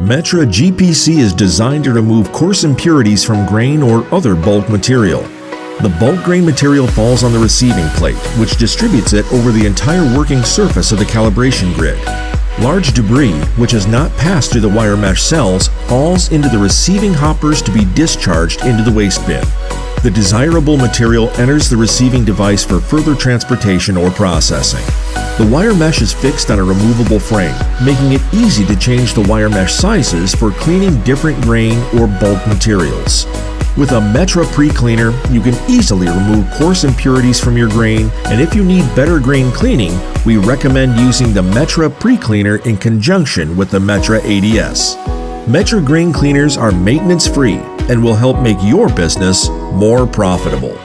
Metra GPC is designed to remove coarse impurities from grain or other bulk material. The bulk grain material falls on the receiving plate, which distributes it over the entire working surface of the calibration grid. Large debris, which has not passed through the wire mesh cells, falls into the receiving hoppers to be discharged into the waste bin. The desirable material enters the receiving device for further transportation or processing. The wire mesh is fixed on a removable frame, making it easy to change the wire mesh sizes for cleaning different grain or bulk materials. With a Metra Pre-Cleaner, you can easily remove coarse impurities from your grain, and if you need better grain cleaning, we recommend using the Metra Pre-Cleaner in conjunction with the Metra ADS. Metra grain cleaners are maintenance-free and will help make your business more profitable.